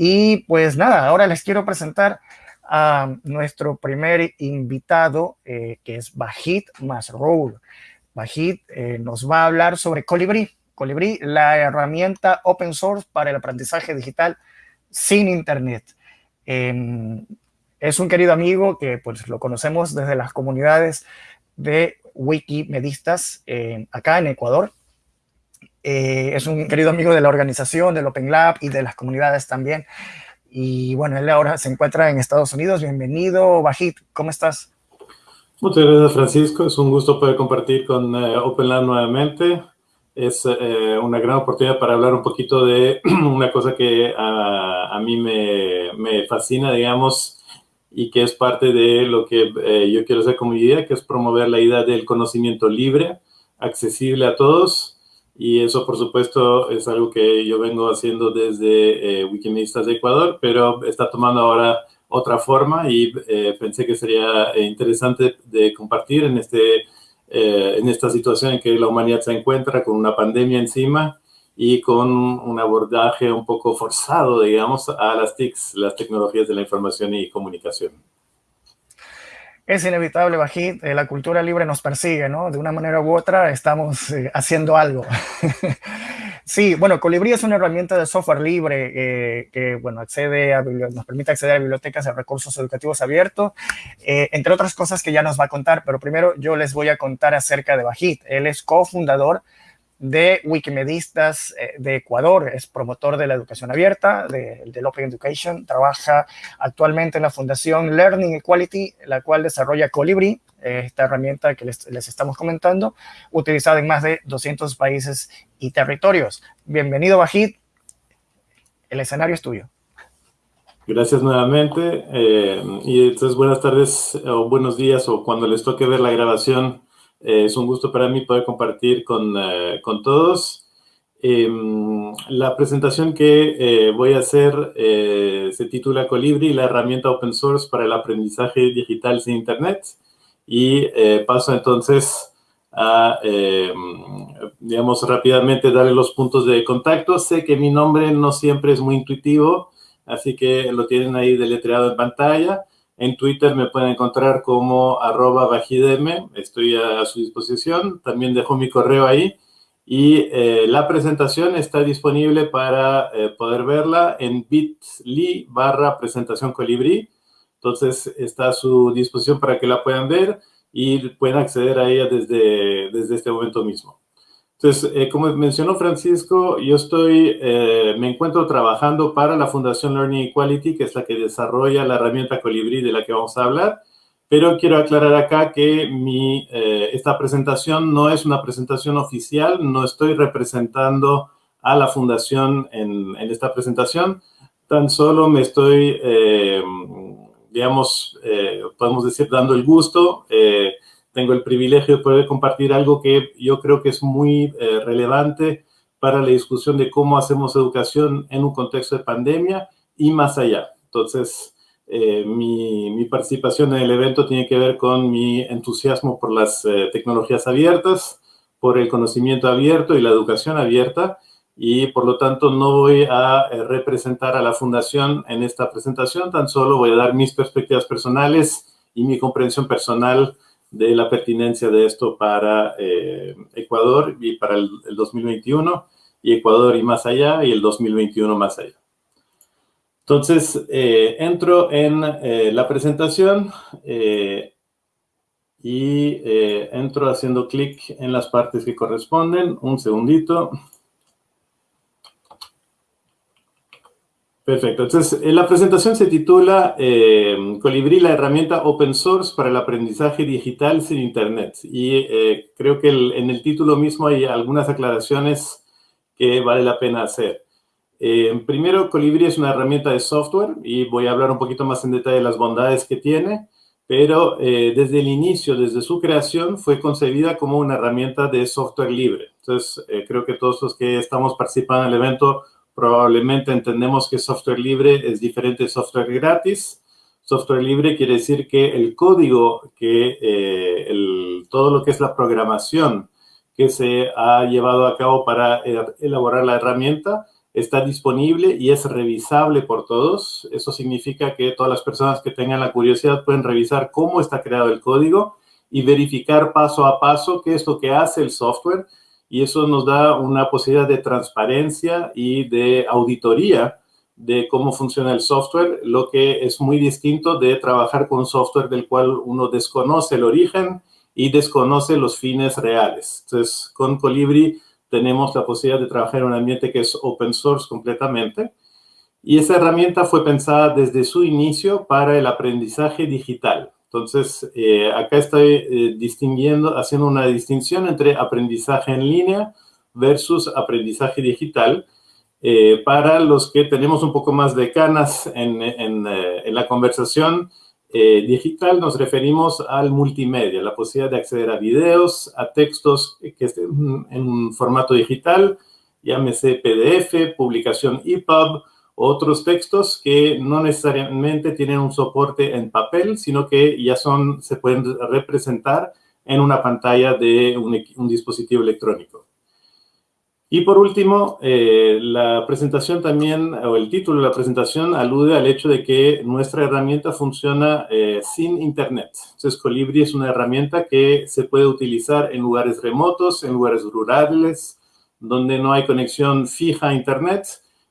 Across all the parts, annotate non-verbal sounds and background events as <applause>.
Y pues nada, ahora les quiero presentar a nuestro primer invitado, eh, que es Bajit Masroul. Bajit eh, nos va a hablar sobre Colibrí. Colibrí, la herramienta open source para el aprendizaje digital sin internet. Em, es un querido amigo que pues lo conocemos desde las comunidades de Wikimedistas eh, acá en Ecuador. Eh, es un querido amigo de la organización, del Open Lab y de las comunidades también. Y bueno, él ahora se encuentra en Estados Unidos. Bienvenido, Bajit. ¿Cómo estás? Muchas gracias, Francisco. Es un gusto poder compartir con eh, Open Lab nuevamente. Es una gran oportunidad para hablar un poquito de <clears throat> una cosa que a, a mí me, me fascina, digamos, y que es parte de lo que eh, yo quiero hacer como idea, que es promover la idea del conocimiento libre, accesible a todos, y eso, por supuesto, es algo que yo vengo haciendo desde eh, de Ecuador, pero está tomando ahora otra forma y eh, pensé que sería interesante de compartir en, este, en esta situación en que la humanidad se encuentra con una pandemia encima y con un abordaje un poco forzado, digamos, a las TICs, las tecnologías de la información y comunicación. Es inevitable, Bajit, eh, la cultura libre nos persigue, ¿no? De una manera u otra estamos eh, haciendo algo. <laughs> sí, bueno, Colibrí es una herramienta de software libre eh, que, bueno, accede a, nos permite acceder a bibliotecas de recursos educativos abiertos, entre otras cosas que ya nos va a contar, pero primero yo les voy a contar acerca de Bajit. Él es cofundador de Wikimedistas eh, de Ecuador, es promotor de la educación abierta, de, del Open Education, trabaja actualmente en la Fundación Learning Equality, la cual desarrolla Colibri, esta herramienta que les, estamos comentando, utilizada en más de 200 países y territorios. Bienvenido, Bajid, el escenario es tuyo. Gracias nuevamente, eh, y entonces buenas tardes o buenos días o cuando les toque ver la grabación, eh, es un gusto para mí poder compartir con, eh, con todos. Em, la presentación que eh, voy a hacer se titula Colibri, la herramienta open source para el aprendizaje digital sin internet. Y paso entonces a, em, digamos, rápidamente darle los puntos de contacto. Sé que mi nombre no siempre es muy intuitivo, así que lo tienen ahí deletreado en pantalla. En Twitter me pueden encontrar como arroba bajidm, estoy a, su disposición. También dejo mi correo ahí. Y eh, la presentación está disponible para eh, poder verla en bit.ly barra presentación colibrí. Entonces está a su disposición para que la puedan ver y pueden acceder a ella desde, desde este momento mismo. Entonces, eh, como mencionó Francisco, yo estoy, eh, me encuentro trabajando para la Fundación Learning Equality, que es la que desarrolla la herramienta Colibrí de la que vamos a hablar, pero quiero aclarar acá que mi, eh, esta presentación no es una presentación oficial, no estoy representando a la Fundación en, en esta presentación, tan solo me estoy, digamos, podemos decir, dando el gusto tengo el privilegio de poder compartir algo que yo creo que es muy eh, relevante para la discusión de cómo hacemos educación en un contexto de pandemia y más allá. Entonces, eh, mi, participación en el evento tiene que ver con mi entusiasmo por las eh, tecnologías abiertas, por el conocimiento abierto y la educación abierta, y por lo tanto no voy a representar a la Fundación en esta presentación, tan solo voy a dar mis perspectivas personales y mi comprensión personal de la pertinencia de esto para eh, Ecuador y para el, 2021, y Ecuador y más allá, y el 2021 más allá. Entonces, eh, entro en eh, la presentación y entro haciendo clic en las partes que corresponden. Un segundito. Perfecto. Entonces, la presentación se titula eh, Colibrí, la herramienta open source para el aprendizaje digital sin Internet. Y eh, creo que en el título mismo hay algunas aclaraciones que vale la pena hacer. Eh, primero, Colibrí es una herramienta de software y voy a hablar un poquito más en detalle de las bondades que tiene, pero desde el inicio, desde su creación, fue concebida como una herramienta de software libre. Entonces, creo que todos los que estamos participando en el evento probablemente entendemos que software libre es diferente de software gratis. Software libre quiere decir que el código, que eh, todo lo que es la programación que se ha llevado a cabo para elaborar la herramienta está disponible y es revisable por todos. Eso significa que todas las personas que tengan la curiosidad pueden revisar cómo está creado el código y verificar paso a paso qué es lo que hace el software. Y eso nos da una posibilidad de transparencia y de auditoría de cómo funciona el software, lo que es muy distinto de trabajar con software del cual uno desconoce el origen y desconoce los fines reales. Entonces, con Colibri tenemos la posibilidad de trabajar en un ambiente que es open source completamente. Y esa herramienta fue pensada desde su inicio para el aprendizaje digital. Entonces, eh, acá estoy eh, distinguiendo, haciendo una distinción entre aprendizaje en línea versus aprendizaje digital, eh, para los que tenemos un poco más de canas en, eh, la conversación digital, nos referimos al multimedia, la posibilidad de acceder a videos, a textos que estén en formato digital, llámese PDF, publicación EPUB, otros textos que no necesariamente tienen un soporte en papel, sino que ya son, se pueden representar en una pantalla de un dispositivo electrónico. Y por último, eh, la presentación también, o el título de la presentación, alude al hecho de que nuestra herramienta funciona eh, sin Internet. Entonces, Colibri es una herramienta que se puede utilizar en lugares remotos, en lugares rurales, donde no hay conexión fija a Internet,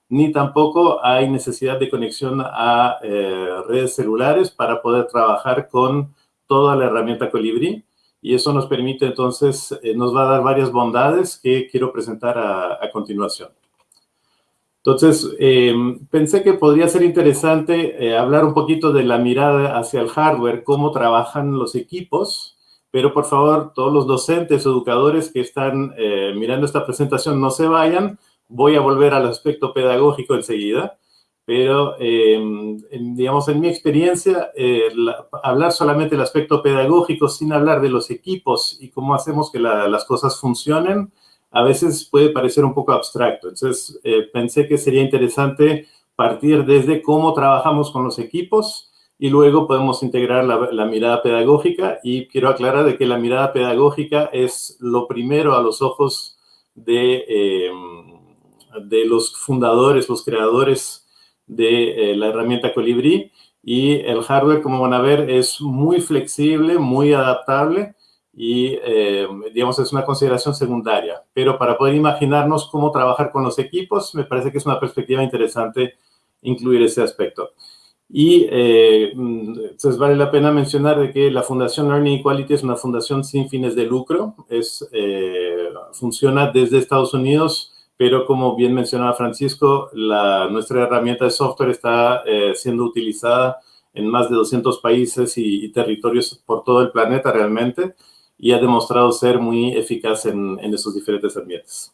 ni tampoco hay necesidad de conexión a eh, redes celulares para poder trabajar con toda la herramienta Colibri y eso nos permite entonces, eh, nos va a dar varias bondades que quiero presentar a, continuación. Entonces, em, pensé que podría ser interesante eh, hablar un poquito de la mirada hacia el hardware, cómo trabajan los equipos, pero por favor, todos los docentes, educadores que están eh, mirando esta presentación, no se vayan. Voy a volver al aspecto pedagógico enseguida pero em, digamos, en mi experiencia, eh, hablar solamente del aspecto pedagógico sin hablar de los equipos y cómo hacemos que las cosas funcionen, a veces puede parecer un poco abstracto. Entonces, eh, pensé que sería interesante partir desde cómo trabajamos con los equipos y luego podemos integrar la, mirada pedagógica y quiero aclarar de que la mirada pedagógica es lo primero a los ojos de, em, de los fundadores, los creadores de eh, la herramienta Colibri y el hardware, como van a ver, es muy flexible, muy adaptable y, eh, digamos, es una consideración secundaria. Pero para poder imaginarnos cómo trabajar con los equipos, me parece que es una perspectiva interesante incluir ese aspecto. Y eh, entonces vale la pena mencionar de que la Fundación Learning Equality es una fundación sin fines de lucro. Es, funciona desde Estados Unidos pero como bien mencionaba Francisco, la, nuestra herramienta de software está eh, siendo utilizada en más de 200 países y, territorios por todo el planeta realmente y ha demostrado ser muy eficaz en, esos diferentes ambientes.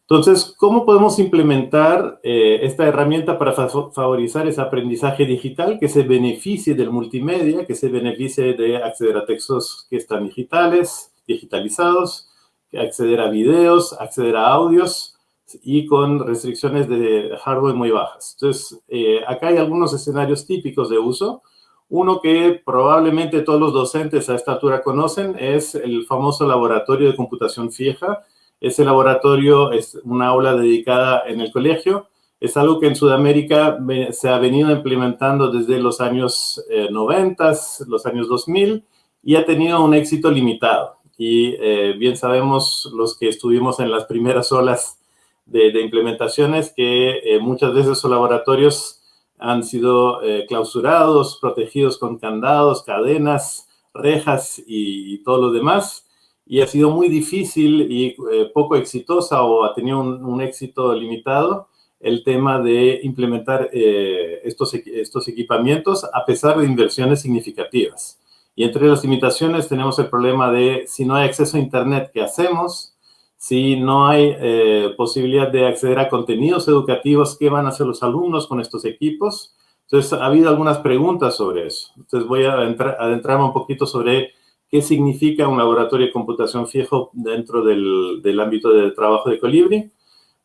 Entonces, ¿cómo podemos implementar eh, esta herramienta para favorizar ese aprendizaje digital que se beneficie del multimedia, que se beneficie de acceder a textos que están digitales, digitalizados, acceder a videos, acceder a audios y con restricciones de hardware muy bajas. Entonces, eh, acá hay algunos escenarios típicos de uso. Uno que probablemente todos los docentes a esta altura conocen es el famoso laboratorio de computación fija. Ese laboratorio es una aula dedicada en el colegio. Es algo que en Sudamérica se ha venido implementando desde los años 90, eh, los años 2000, y ha tenido un éxito limitado y eh, bien sabemos los que estuvimos en las primeras olas de, implementaciones que eh, muchas veces esos laboratorios han sido eh, clausurados, protegidos con candados, cadenas, rejas y, todo lo demás. Y ha sido muy difícil y poco exitosa o ha tenido un, un, éxito limitado el tema de implementar estos, estos equipamientos a pesar de inversiones significativas. Y entre las limitaciones tenemos el problema de si no hay acceso a Internet, ¿qué hacemos? Si no hay eh, posibilidad de acceder a contenidos educativos, ¿qué van a hacer los alumnos con estos equipos? Entonces, ha habido algunas preguntas sobre eso. Entonces, voy a adentrarme un poquito sobre qué significa un laboratorio de computación fijo dentro del, del ámbito de trabajo de Colibri.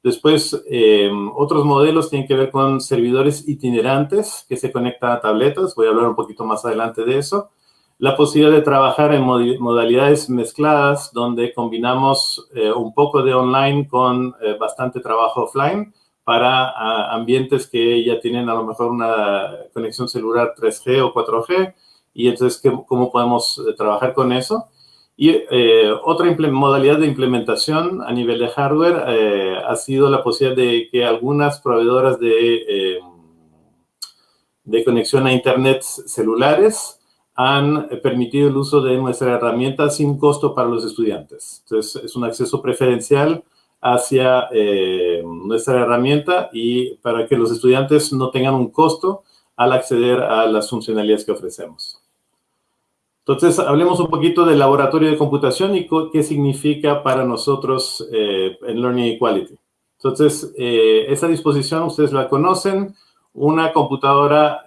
Después, eh, otros modelos tienen que ver con servidores itinerantes que se conectan a tabletas. Voy a hablar un poquito más adelante de eso la posibilidad de trabajar en modalidades mezcladas, donde combinamos eh, un poco de online con eh, bastante trabajo offline, para ambientes que ya tienen a lo mejor una conexión celular 3G o 4G, y entonces cómo podemos eh, trabajar con eso. Y otra modalidad de implementación a nivel de hardware ha sido la posibilidad de que algunas proveedoras de, de conexión a Internet celulares han permitido el uso de nuestra herramienta sin costo para los estudiantes. Entonces, es un acceso preferencial hacia eh, nuestra herramienta y para que los estudiantes no tengan un costo al acceder a las funcionalidades que ofrecemos. Entonces, hablemos un poquito del laboratorio de computación y qué significa para nosotros eh, en Learning Equality. Entonces, eh, esa disposición ustedes la conocen, una computadora,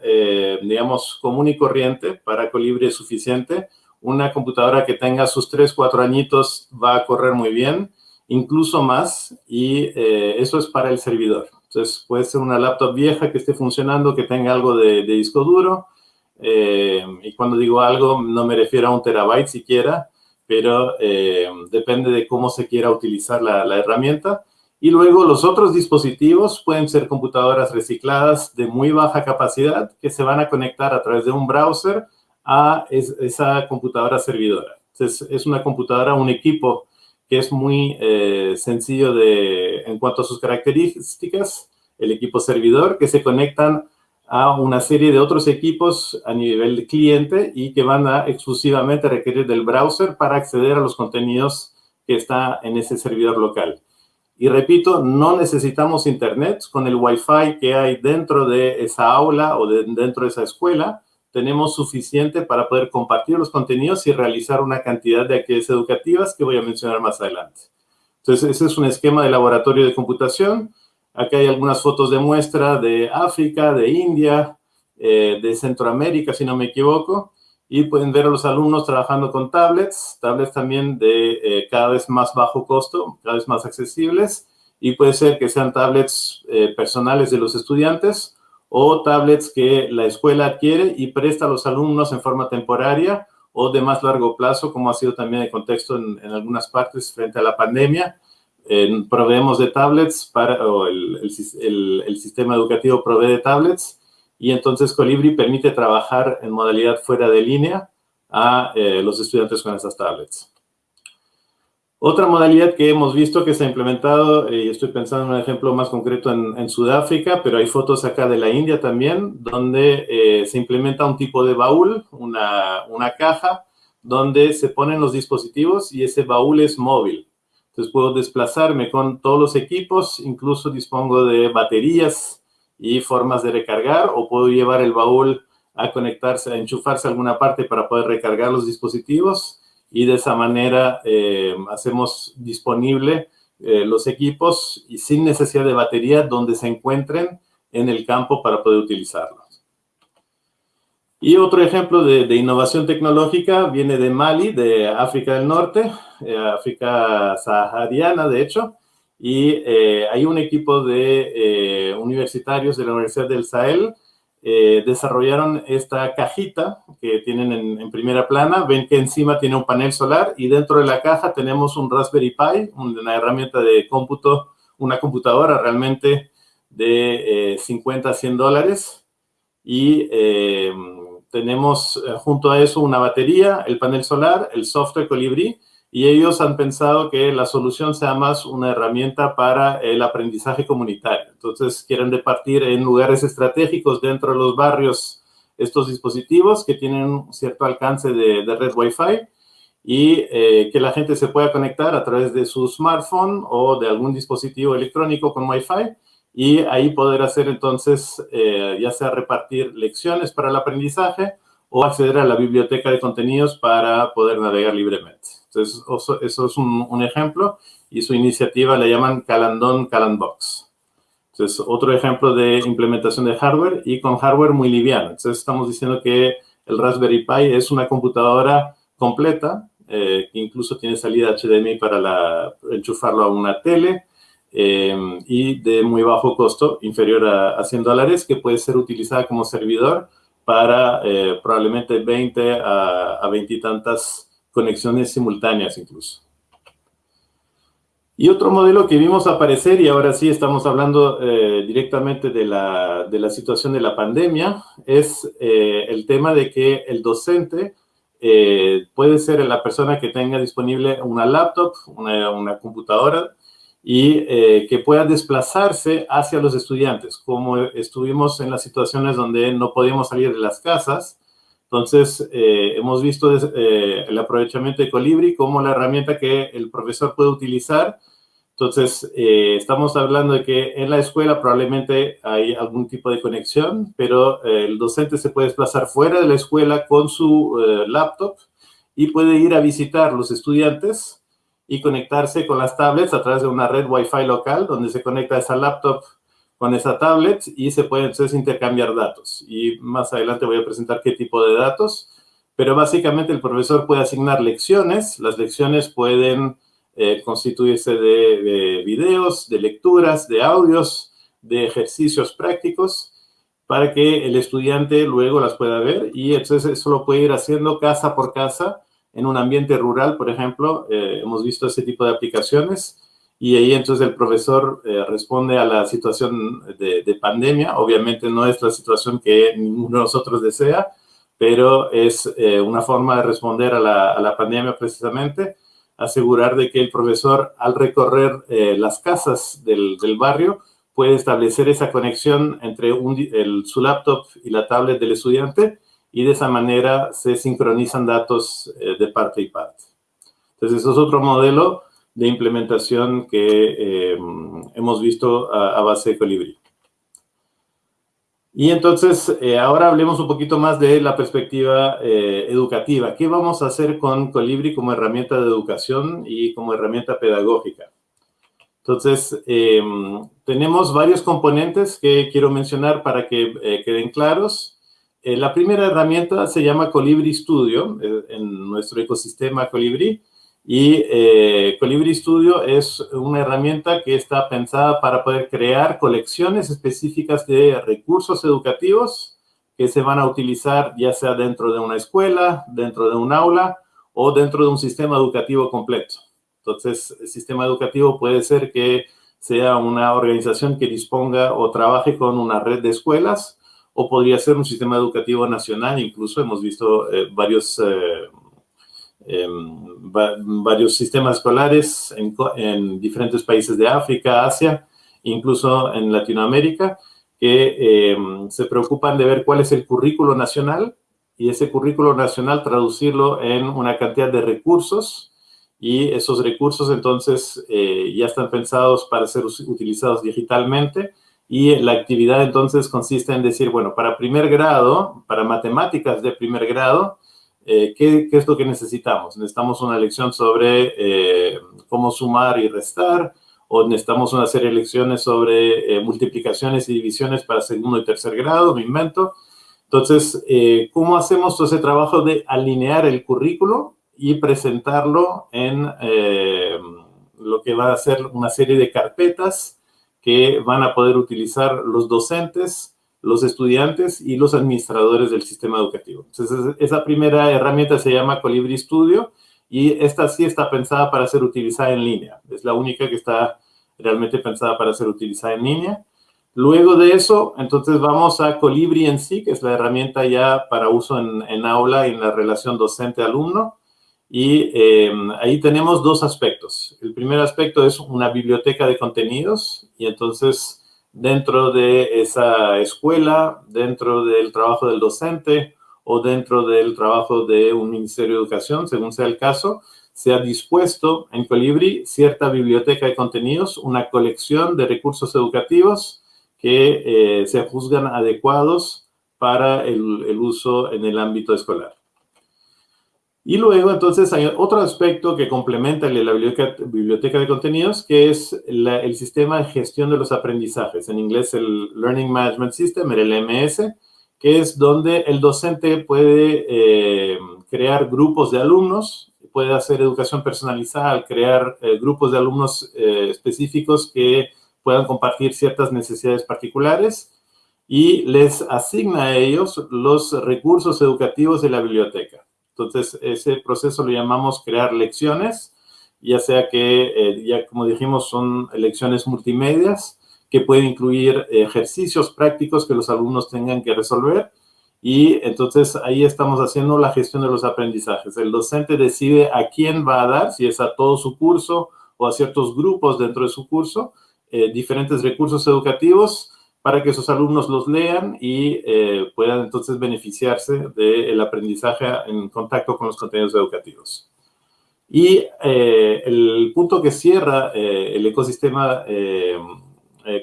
digamos, común y corriente para Colibri es suficiente. Una computadora que tenga sus 3, 4 añitos va a correr muy bien incluso más, y eh, eso es para el servidor. Entonces, puede ser una laptop vieja que esté funcionando, que tenga algo de, disco duro, eh, y cuando digo algo, no me refiero a un terabyte siquiera, pero eh, depende de cómo se quiera utilizar la, herramienta. Y luego los otros dispositivos pueden ser computadoras recicladas de muy baja capacidad que se van a conectar a través de un browser a esa computadora servidora. Entonces, es una computadora, un equipo que es muy eh, sencillo de, en cuanto a sus características, el equipo servidor, que se conectan a una serie de otros equipos a nivel cliente y que van a exclusivamente requerir del browser para acceder a los contenidos que está en ese servidor local. Y repito, no necesitamos internet con el Wi-Fi que hay dentro de esa aula o dentro de esa escuela tenemos suficiente para poder compartir los contenidos y realizar una cantidad de actividades educativas que voy a mencionar más adelante. Entonces, ese es un esquema de laboratorio de computación. Aquí hay algunas fotos de muestra de África, de India, eh, de Centroamérica, si no me equivoco. Y pueden ver a los alumnos trabajando con tablets, tablets también de eh, cada vez más bajo costo, cada vez más accesibles. Y puede ser que sean tablets eh, personales de los estudiantes o tablets que la escuela adquiere y presta a los alumnos en forma temporaria o de más largo plazo, como ha sido también el contexto en, algunas partes frente a la pandemia. proveemos de tablets para, o el, sistema educativo provee de tablets y entonces Colibri permite trabajar en modalidad fuera de línea a eh, los estudiantes con esas tablets. Otra modalidad que hemos visto que se ha implementado, y estoy pensando en un ejemplo más concreto en, Sudáfrica, pero hay fotos acá de la India también, donde eh, se implementa un tipo de baúl, una, una, caja, donde se ponen los dispositivos y ese baúl es móvil. Entonces puedo desplazarme con todos los equipos, incluso dispongo de baterías y formas de recargar, o puedo llevar el baúl a conectarse, a enchufarse a alguna parte para poder recargar los dispositivos y de esa manera eh, hacemos disponible eh, los equipos y sin necesidad de batería donde se encuentren en el campo para poder utilizarlos. Y otro ejemplo de, innovación tecnológica viene de Mali, de África del Norte, eh, África sahariana, de hecho, y hay un equipo de universitarios de la Universidad del Sahel eh, desarrollaron esta cajita que tienen en, primera plana. Ven que encima tiene un panel solar y dentro de la caja tenemos un Raspberry Pi, una herramienta de cómputo, una computadora realmente de 50 a 100 dólares. Y eh, tenemos eh, junto a eso una batería, el panel solar, el software Colibri y ellos han pensado que la solución sea más una herramienta para el aprendizaje comunitario. Entonces, quieren departir en lugares estratégicos dentro de los barrios estos dispositivos que tienen cierto alcance de, red Wi-Fi y eh, que la gente se pueda conectar a través de su smartphone o de algún dispositivo electrónico con Wi-Fi y ahí poder hacer entonces, eh, ya sea repartir lecciones para el aprendizaje o acceder a la biblioteca de contenidos para poder navegar libremente. Entonces, eso, es un, ejemplo y su iniciativa le llaman Calandon Calandbox. Entonces, otro ejemplo de implementación de hardware y con hardware muy liviano. Entonces, estamos diciendo que el Raspberry Pi es una computadora completa, eh, que incluso tiene salida HDMI para enchufarlo a una tele eh, y de muy bajo costo, inferior a, 100 dólares, que puede ser utilizada como servidor para eh, probablemente 20 a, a 20 y tantas conexiones simultáneas incluso. Y otro modelo que vimos aparecer, y ahora sí estamos hablando eh, directamente de la, de la, situación de la pandemia, es eh, el tema de que el docente eh, puede ser la persona que tenga disponible una laptop, una, una computadora, y que pueda desplazarse hacia los estudiantes, como estuvimos en las situaciones donde no podíamos salir de las casas, entonces, hemos visto el aprovechamiento de Colibri como la herramienta que el profesor puede utilizar. Entonces, eh, estamos hablando de que en la escuela probablemente hay algún tipo de conexión, pero eh, el docente se puede desplazar fuera de la escuela con su eh, laptop y puede ir a visitar los estudiantes y conectarse con las tablets a través de una red Wi-Fi local donde se conecta esa laptop con esa tablet y se puede entonces intercambiar datos. Y más adelante voy a presentar qué tipo de datos, pero básicamente el profesor puede asignar lecciones. Las lecciones pueden eh, constituirse de, videos, de lecturas, de audios, de ejercicios prácticos para que el estudiante luego las pueda ver y entonces eso lo puede ir haciendo casa por casa en un ambiente rural, por ejemplo. Eh, hemos visto ese tipo de aplicaciones y ahí entonces el profesor eh, responde a la situación de, pandemia. Obviamente no es la situación que ninguno de nosotros desea, pero es una forma de responder a la, a la pandemia precisamente asegurar de que el profesor, al recorrer eh, las casas del, barrio, puede establecer esa conexión entre su laptop y la tablet del estudiante y de esa manera se sincronizan datos eh, de parte y parte. Entonces, eso es otro modelo de implementación que eh, hemos visto a, a base de Colibri. Y entonces, eh, ahora hablemos un poquito más de la perspectiva eh, educativa. ¿Qué vamos a hacer con Colibri como herramienta de educación y como herramienta pedagógica? Entonces, em, tenemos varios componentes que quiero mencionar para que eh, queden claros. la primera herramienta se llama Colibri Studio, en nuestro ecosistema Colibri. Y eh, Colibri Studio es una herramienta que está pensada para poder crear colecciones específicas de recursos educativos que se van a utilizar ya sea dentro de una escuela, dentro de un aula o dentro de un sistema educativo completo. Entonces, el sistema educativo puede ser que sea una organización que disponga o trabaje con una red de escuelas o podría ser un sistema educativo nacional. Incluso hemos visto eh, varios... Eh, varios sistemas escolares en, diferentes países de África, Asia, incluso en Latinoamérica, que em, se preocupan de ver cuál es el currículo nacional y ese currículo nacional traducirlo en una cantidad de recursos y esos recursos entonces eh, ya están pensados para ser utilizados digitalmente y la actividad entonces consiste en decir, bueno, para primer grado, para matemáticas de primer grado, eh, ¿qué, es lo que necesitamos? Necesitamos una lección sobre eh, cómo sumar y restar, o necesitamos una serie de lecciones sobre eh, multiplicaciones y divisiones para segundo y tercer grado, me invento. Entonces, ¿cómo hacemos todo ese trabajo de alinear el currículo y presentarlo en lo que va a ser una serie de carpetas que van a poder utilizar los docentes los estudiantes y los administradores del sistema educativo. Entonces, esa primera herramienta se llama Colibri Studio y esta sí está pensada para ser utilizada en línea. Es la única que está realmente pensada para ser utilizada en línea. Luego de eso, entonces vamos a Colibri en sí, que es la herramienta ya para uso en, aula y en la relación docente-alumno. Y eh, ahí tenemos dos aspectos. El primer aspecto es una biblioteca de contenidos y entonces dentro de esa escuela, dentro del trabajo del docente o dentro del trabajo de un Ministerio de Educación, según sea el caso, se ha dispuesto en Colibri cierta biblioteca de contenidos, una colección de recursos educativos que eh, se juzgan adecuados para el uso en el ámbito escolar. Y luego, entonces, hay otro aspecto que complementa la biblioteca, de contenidos, que es el sistema de gestión de los aprendizajes. En inglés, el Learning Management System, el LMS, que es donde el docente puede eh, crear grupos de alumnos, puede hacer educación personalizada crear eh, grupos de alumnos eh, específicos que puedan compartir ciertas necesidades particulares y les asigna a ellos los recursos educativos de la biblioteca. Entonces, ese proceso lo llamamos crear lecciones ya sea que, eh, ya como dijimos, son lecciones multimedias que pueden incluir ejercicios prácticos que los alumnos tengan que resolver y entonces ahí estamos haciendo la gestión de los aprendizajes. El docente decide a quién va a dar, si es a todo su curso o a ciertos grupos dentro de su curso, eh, diferentes recursos educativos para que sus alumnos los lean y eh, puedan entonces beneficiarse del aprendizaje en contacto con los contenidos educativos. Y eh, el punto que cierra el ecosistema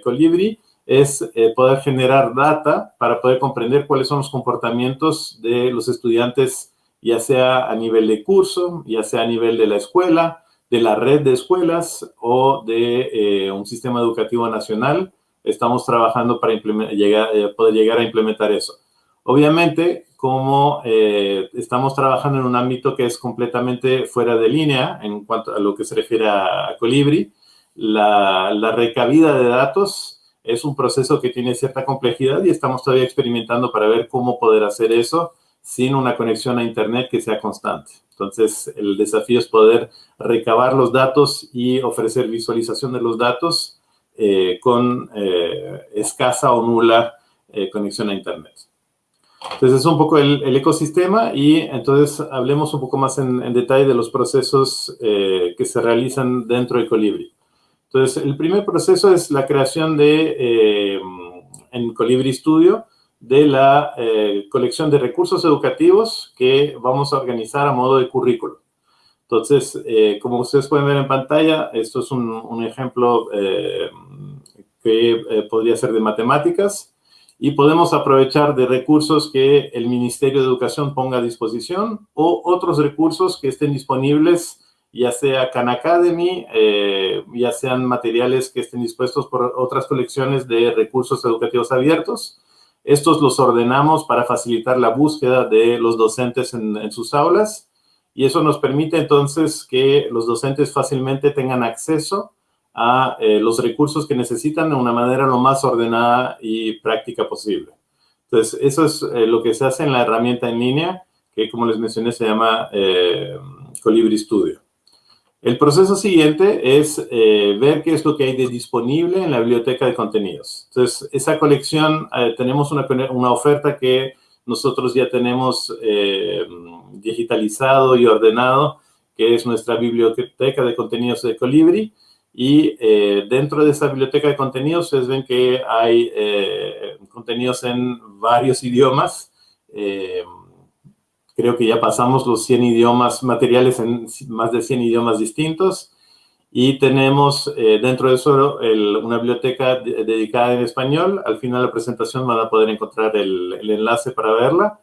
Colibri es eh, poder generar data para poder comprender cuáles son los comportamientos de los estudiantes, ya sea a nivel de curso, ya sea a nivel de la escuela, de la red de escuelas o de eh, un sistema educativo nacional. Estamos trabajando para llegar, eh, poder llegar a implementar eso. Obviamente, como estamos trabajando en un ámbito que es completamente fuera de línea en cuanto a lo que se refiere a Colibri, la, la recabida de datos es un proceso que tiene cierta complejidad y estamos todavía experimentando para ver cómo poder hacer eso sin una conexión a Internet que sea constante. Entonces, el desafío es poder recabar los datos y ofrecer visualización de los datos eh, con eh, escasa o nula eh, conexión a Internet. Entonces, es un poco el, ecosistema y entonces hablemos un poco más en, en detalle de los procesos que se realizan dentro de Colibri. Entonces, el primer proceso es la creación de, en Colibri Studio, de la colección de recursos educativos que vamos a organizar a modo de currículo. Entonces, eh, como ustedes pueden ver en pantalla, esto es un, ejemplo que podría ser de matemáticas y podemos aprovechar de recursos que el Ministerio de Educación ponga a disposición o otros recursos que estén disponibles ya sea Khan Academy, eh, ya sean materiales que estén dispuestos por otras colecciones de recursos educativos abiertos. Estos los ordenamos para facilitar la búsqueda de los docentes en, sus aulas y eso nos permite entonces que los docentes fácilmente tengan acceso a eh, los recursos que necesitan de una manera lo más ordenada y práctica posible. Entonces, eso es eh, lo que se hace en la herramienta en línea, que como les mencioné se llama Colibri Studio. El proceso siguiente es eh, ver qué es lo que hay de disponible en la biblioteca de contenidos. Entonces, esa colección, eh, tenemos una, una, oferta que nosotros ya tenemos eh, digitalizado y ordenado, que es nuestra biblioteca de contenidos de Colibri. Y dentro de esa biblioteca de contenidos, ustedes ven que hay contenidos en varios idiomas Creo que ya pasamos los 100 idiomas materiales en más de 100 idiomas distintos. Y tenemos eh, dentro de eso una biblioteca dedicada en español. Al final de la presentación van a poder encontrar el, enlace para verla.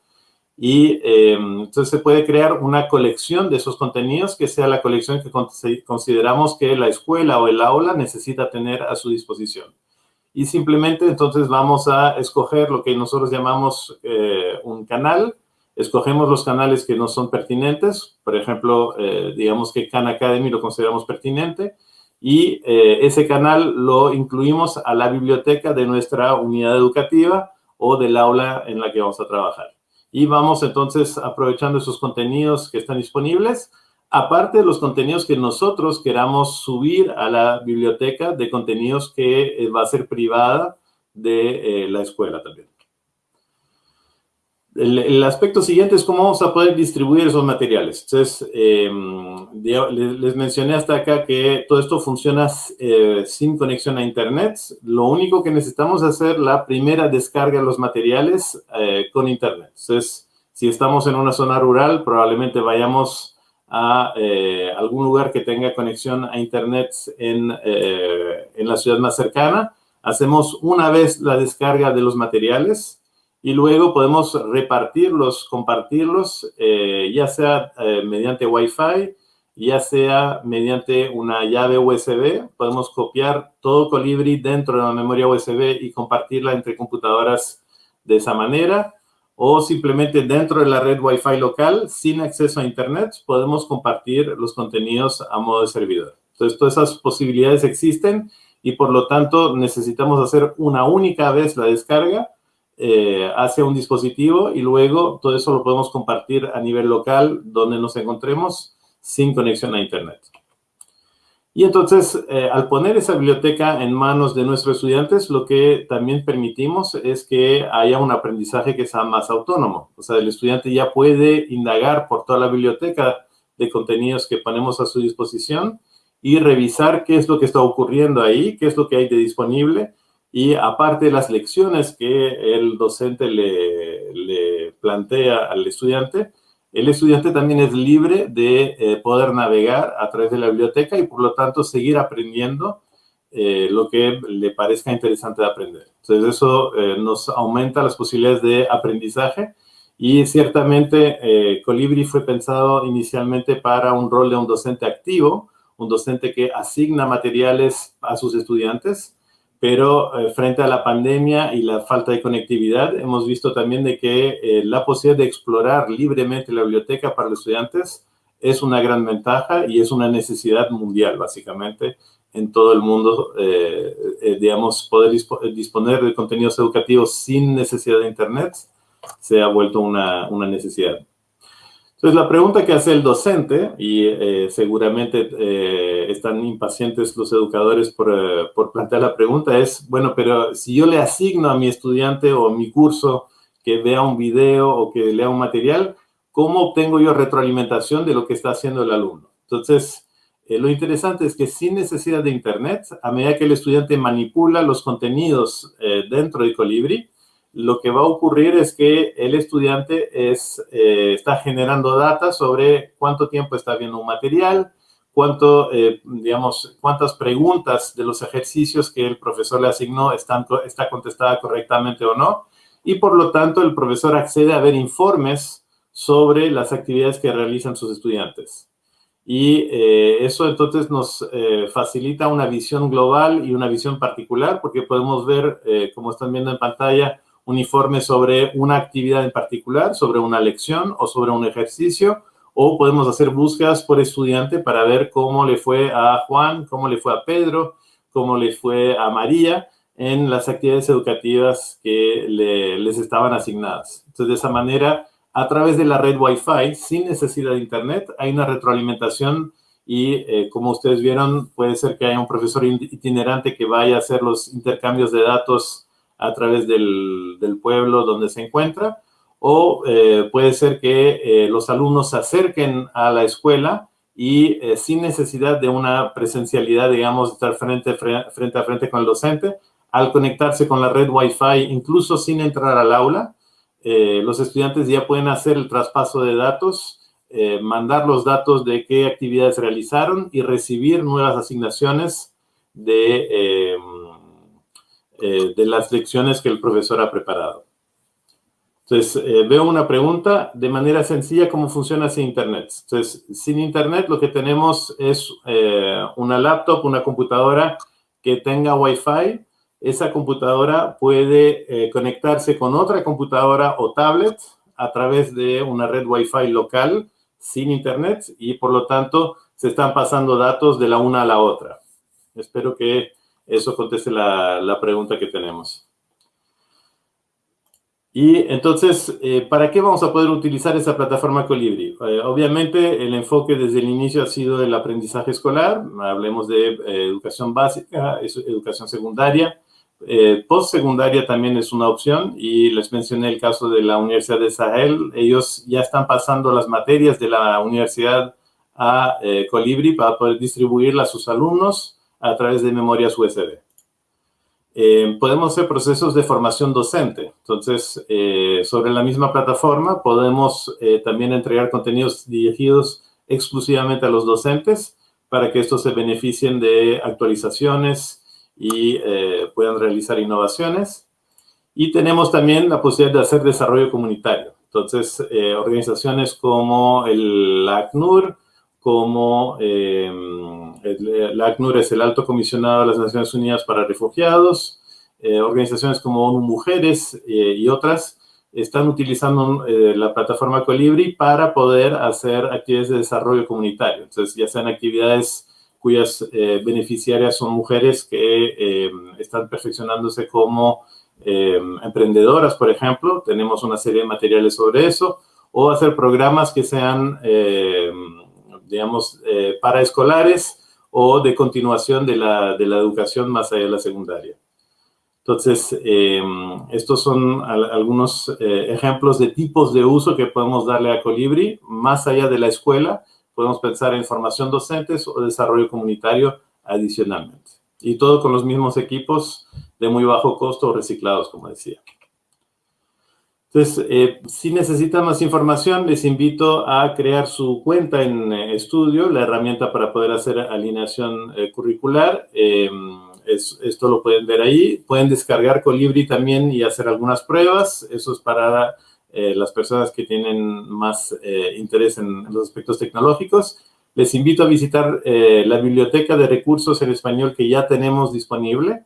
Y eh, entonces se puede crear una colección de esos contenidos que sea la colección que consideramos que la escuela o el aula necesita tener a su disposición. Y simplemente entonces vamos a escoger lo que nosotros llamamos eh, un canal escogemos los canales que no son pertinentes, por ejemplo, eh, digamos que Khan Academy lo consideramos pertinente, y eh, ese canal lo incluimos a la biblioteca de nuestra unidad educativa o del aula en la que vamos a trabajar. Y vamos entonces aprovechando esos contenidos que están disponibles, aparte de los contenidos que nosotros queramos subir a la biblioteca de contenidos que eh, va a ser privada de la escuela también. El, aspecto siguiente es cómo vamos a poder distribuir esos materiales. Entonces, em, les, mencioné hasta acá que todo esto funciona eh, sin conexión a Internet. Lo único que necesitamos es hacer la primera descarga de los materiales eh, con Internet. Entonces, si estamos en una zona rural, probablemente vayamos a eh, algún lugar que tenga conexión a Internet en, en la ciudad más cercana. Hacemos una vez la descarga de los materiales y luego podemos repartirlos, compartirlos, eh, ya sea eh, mediante Wi-Fi, ya sea mediante una llave USB. Podemos copiar todo Colibri dentro de la memoria USB y compartirla entre computadoras de esa manera. O simplemente dentro de la red Wi-Fi local, sin acceso a Internet, podemos compartir los contenidos a modo de servidor. Entonces, todas esas posibilidades existen y por lo tanto necesitamos hacer una única vez la descarga eh, hacia un dispositivo y luego todo eso lo podemos compartir a nivel local donde nos encontremos sin conexión a Internet. Y entonces, eh, al poner esa biblioteca en manos de nuestros estudiantes, lo que también permitimos es que haya un aprendizaje que sea más autónomo. O sea, el estudiante ya puede indagar por toda la biblioteca de contenidos que ponemos a su disposición y revisar qué es lo que está ocurriendo ahí, qué es lo que hay de disponible. Y aparte de las lecciones que el docente le, le plantea al estudiante, el estudiante también es libre de eh, poder navegar a través de la biblioteca y por lo tanto seguir aprendiendo eh, lo que le parezca interesante de aprender. Entonces eso eh, nos aumenta las posibilidades de aprendizaje y ciertamente Colibri fue pensado inicialmente para un rol de un docente activo, un docente que asigna materiales a sus estudiantes, pero eh, frente a la pandemia y la falta de conectividad, hemos visto también de que eh, la posibilidad de explorar libremente la biblioteca para los estudiantes es una gran ventaja y es una necesidad mundial, básicamente, en todo el mundo, eh, digamos, poder disponer de contenidos educativos sin necesidad de Internet se ha vuelto una, una necesidad. Entonces, la pregunta que hace el docente, y eh, seguramente eh, están impacientes los educadores por, eh, por, plantear la pregunta, es, bueno, pero si yo le asigno a mi estudiante o mi curso que vea un video o que lea un material, ¿cómo obtengo yo retroalimentación de lo que está haciendo el alumno? Entonces, lo interesante es que sin necesidad de Internet, a medida que el estudiante manipula los contenidos dentro de Colibri, lo que va a ocurrir es que el estudiante es, eh, está generando data sobre cuánto tiempo está viendo un material, cuánto, eh, digamos, cuántas preguntas de los ejercicios que el profesor le asignó están, está contestada correctamente o no. Y por lo tanto, el profesor accede a ver informes sobre las actividades que realizan sus estudiantes. Y eh, eso entonces nos facilita una visión global y una visión particular porque podemos ver, como están viendo en pantalla, un informe sobre una actividad en particular, sobre una lección o sobre un ejercicio, o podemos hacer búsquedas por estudiante para ver cómo le fue a Juan, cómo le fue a Pedro, cómo le fue a María en las actividades educativas que les estaban asignadas. Entonces, de esa manera, a través de la red Wi-Fi, sin necesidad de Internet, hay una retroalimentación y, eh, como ustedes vieron, puede ser que haya un profesor itinerante que vaya a hacer los intercambios de datos a través del, pueblo donde se encuentra, o eh, puede ser que eh, los alumnos se acerquen a la escuela y eh, sin necesidad de una presencialidad, digamos, estar frente, frente a frente con el docente, al conectarse con la red Wi-Fi, incluso sin entrar al aula, los estudiantes ya pueden hacer el traspaso de datos, mandar los datos de qué actividades realizaron y recibir nuevas asignaciones de eh, de las lecciones que el profesor ha preparado. Entonces, eh, veo una pregunta de manera sencilla, ¿cómo funciona sin Internet? Entonces, sin Internet lo que tenemos es eh, una laptop, una computadora que tenga Wi-Fi. Esa computadora puede conectarse con otra computadora o tablet a través de una red Wi-Fi local sin Internet y, por lo tanto, se están pasando datos de la una a la otra. Espero que eso conteste la, pregunta que tenemos. Y entonces, eh, ¿para qué vamos a poder utilizar esa plataforma Colibri? Eh, obviamente, el enfoque desde el inicio ha sido el aprendizaje escolar. Hablemos de eh, educación básica, educación secundaria. Postsecundaria también es una opción y les mencioné el caso de la Universidad de Sahel. Ellos ya están pasando las materias de la universidad a Colibri para poder distribuirlas a sus alumnos a través de memorias USB. Eh, podemos hacer procesos de formación docente. Entonces, eh, sobre la misma plataforma podemos eh, también entregar contenidos dirigidos exclusivamente a los docentes para que estos se beneficien de actualizaciones y puedan realizar innovaciones. Y tenemos también la posibilidad de hacer desarrollo comunitario. Entonces, organizaciones como el ACNUR, como el, ACNUR es el Alto Comisionado de las Naciones Unidas para Refugiados, eh, organizaciones como ONU Mujeres eh, y otras están utilizando eh, la plataforma Colibri para poder hacer actividades de desarrollo comunitario. Entonces, ya sean actividades cuyas beneficiarias son mujeres que están perfeccionándose como emprendedoras, por ejemplo. Tenemos una serie de materiales sobre eso. O hacer programas que sean, digamos, para escolares o de continuación de la, de la educación más allá de la secundaria. Entonces, em, estos son algunos eh, ejemplos de tipos de uso que podemos darle a Colibri. Más allá de la escuela, podemos pensar en formación docentes o desarrollo comunitario adicionalmente. Y todo con los mismos equipos de muy bajo costo reciclados, como decía. Entonces, eh, si necesitan más información, les invito a crear su cuenta en eh, estudio, la herramienta para poder hacer alineación curricular. Em, esto lo pueden ver ahí. Pueden descargar Colibri también y hacer algunas pruebas. Eso es para eh, las personas que tienen más eh, interés en, los aspectos tecnológicos. Les invito a visitar eh, la biblioteca de recursos en español que ya tenemos disponible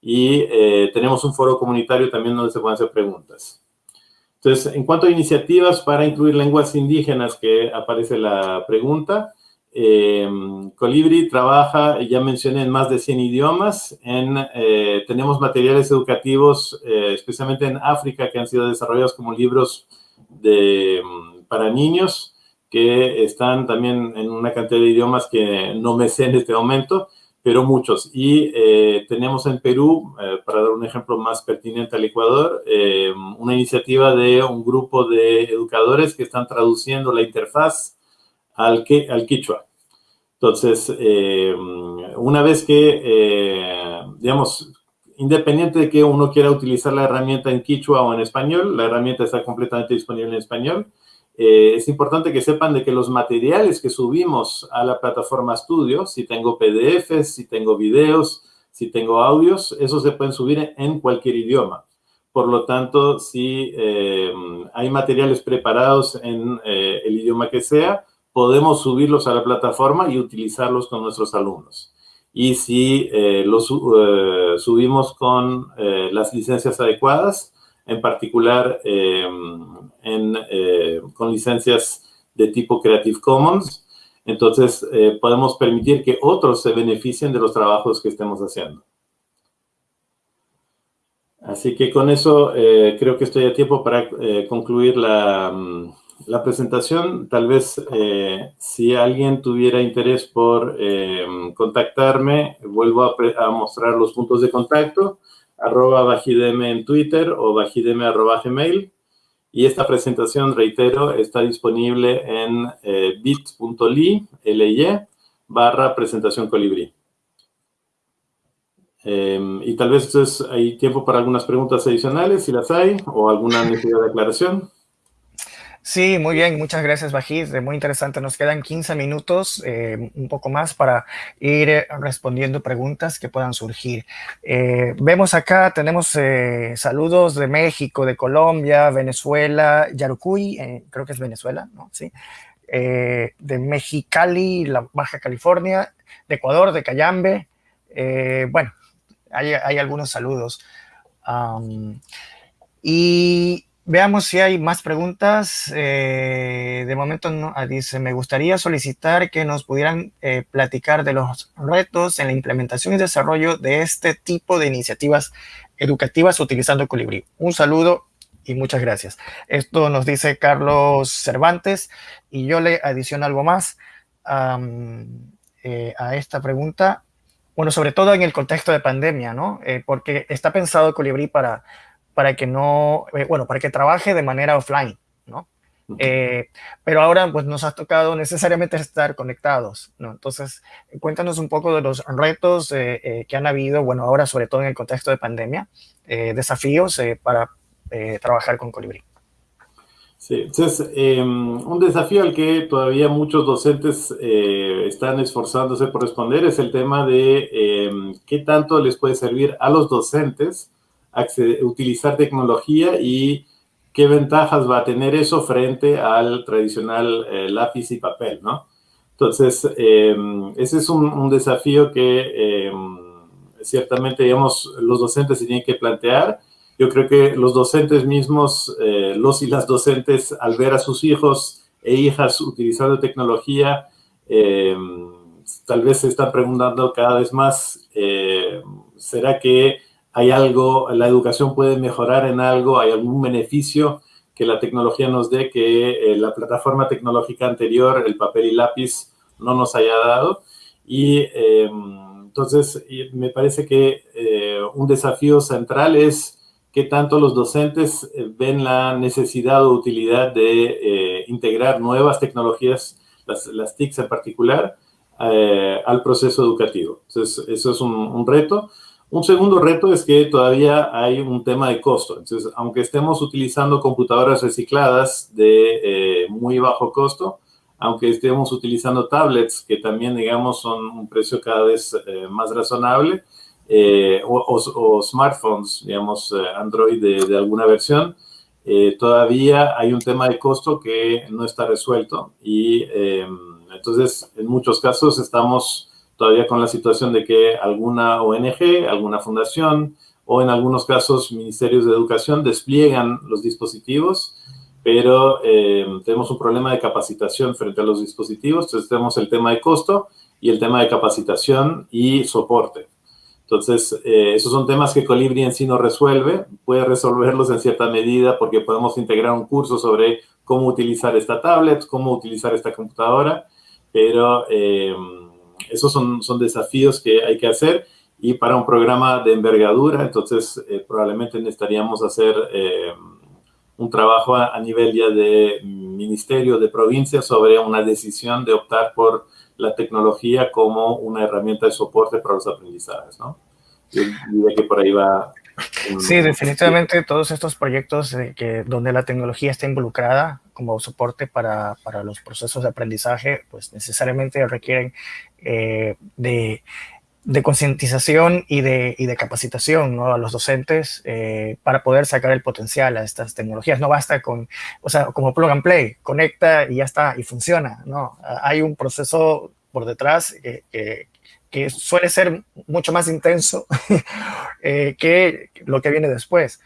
y tenemos un foro comunitario también donde se pueden hacer preguntas. Entonces, en cuanto a iniciativas para incluir lenguas indígenas, que aparece la pregunta, eh, Colibri trabaja, ya mencioné, en más de 100 idiomas. Eh, tenemos materiales educativos, eh, especialmente en África, que han sido desarrollados como libros para niños, que están también en una cantidad de idiomas que no me sé en este momento, pero muchos. Y eh, tenemos en Perú, para dar un ejemplo más pertinente al Ecuador, una iniciativa de un grupo de educadores que están traduciendo la interfaz al, que, al quichua. Entonces, eh, una vez que, eh, digamos, independiente de que uno quiera utilizar la herramienta en quichua o en español, la herramienta está completamente disponible en español. Eh, es importante que sepan de que los materiales que subimos a la plataforma Studio, si tengo PDFs, si tengo videos, si tengo audios, esos se pueden subir en cualquier idioma. Por lo tanto, si hay materiales preparados en el idioma que sea, podemos subirlos a la plataforma y utilizarlos con nuestros alumnos. Y si eh, los eh, subimos con eh, las licencias adecuadas, en particular con licencias de tipo Creative Commons, entonces podemos permitir que otros se beneficien de los trabajos que estemos haciendo. Así que con eso creo que estoy a tiempo para concluir la, mm, la presentación, tal vez eh, si alguien tuviera interés por eh, contactarme, vuelvo a, mostrar los puntos de contacto, arroba bajideme en Twitter o bajideme arroba gmail. Y esta presentación, reitero, está disponible en eh, bit.ly, barra presentación colibrí. y tal vez hay tiempo para algunas preguntas adicionales, si las hay, o alguna necesidad de aclaración. Sí, muy bien, muchas gracias, Bajid. Muy interesante. Nos quedan 15 minutos, eh, un poco más, para ir eh, respondiendo preguntas que puedan surgir. Eh, vemos acá, tenemos saludos de México, de Colombia, Venezuela, Yarucuy, creo que es Venezuela, ¿no? Sí. de Mexicali, la Baja California, de Ecuador, de Cayambe. bueno, hay, algunos saludos. y Veamos si hay más preguntas. Eh, de momento no, ah, dice, me gustaría solicitar que nos pudieran eh, platicar de los retos en la implementación y desarrollo de este tipo de iniciativas educativas utilizando Colibrí. Un saludo y muchas gracias. Esto nos dice Carlos Cervantes y yo le adiciono algo más eh, a esta pregunta. Bueno, sobre todo en el contexto de pandemia, ¿no? porque está pensado Colibrí para para que no, eh, bueno, para que trabaje de manera offline, ¿no? Eh, pero ahora pues nos ha tocado necesariamente estar conectados, ¿no? Entonces, cuéntanos un poco de los retos eh, que han habido, bueno, ahora sobre todo en el contexto de pandemia, desafíos para trabajar con Colibrí. Sí, entonces, em, un desafío al que todavía muchos docentes están esforzándose por responder es el tema de em, qué tanto les puede servir a los docentes utilizar tecnología y qué ventajas va a tener eso frente al tradicional eh, lápiz y papel, ¿no? Entonces, em, ese es un, desafío que em, ciertamente, digamos, los docentes se tienen que plantear. Yo creo que los docentes mismos, eh, los y las docentes, al ver a sus hijos e hijas utilizando tecnología, em, tal vez se están preguntando cada vez más, eh, ¿será que hay algo, la educación puede mejorar en algo, hay algún beneficio que la tecnología nos dé que eh, la plataforma tecnológica anterior, el papel y lápiz, no nos haya dado. Y em, entonces me parece que eh, un desafío central es qué tanto los docentes eh, ven la necesidad o utilidad de integrar nuevas tecnologías, las, las TICs en particular, al proceso educativo. Entonces, eso es un, un reto. Un segundo reto es que todavía hay un tema de costo. Entonces, aunque estemos utilizando computadoras recicladas de eh, muy bajo costo, aunque estemos utilizando tablets que también, digamos, son un precio cada vez eh, más razonable, eh, o, smartphones, digamos, Android de, alguna versión, todavía hay un tema de costo que no está resuelto. Y entonces, en muchos casos estamos todavía con la situación de que alguna ONG, alguna fundación o en algunos casos ministerios de educación despliegan los dispositivos, pero eh, tenemos un problema de capacitación frente a los dispositivos, entonces tenemos el tema de costo y el tema de capacitación y soporte. Entonces, eh, esos son temas que Colibri en sí no resuelve, puede resolverlos en cierta medida porque podemos integrar un curso sobre cómo utilizar esta tablet, cómo utilizar esta computadora, pero eh, esos son, son desafíos que hay que hacer y para un programa de envergadura, entonces eh, probablemente necesitaríamos hacer eh, un trabajo a, nivel ya de ministerio, de provincia, sobre una decisión de optar por la tecnología como una herramienta de soporte para los aprendizajes, ¿no? Yo diría que por ahí va Sí, definitivamente todos estos proyectos donde la tecnología está involucrada como soporte para, para los procesos de aprendizaje, pues necesariamente requieren eh, de, de concientización y de, y de, capacitación ¿no? a los docentes eh, para poder sacar el potencial a estas tecnologías. No basta con, o sea, como plug and play, conecta y ya está, y funciona. ¿no? Hay un proceso por detrás que, que suele ser mucho más intenso <laughs> eh, que lo que viene después.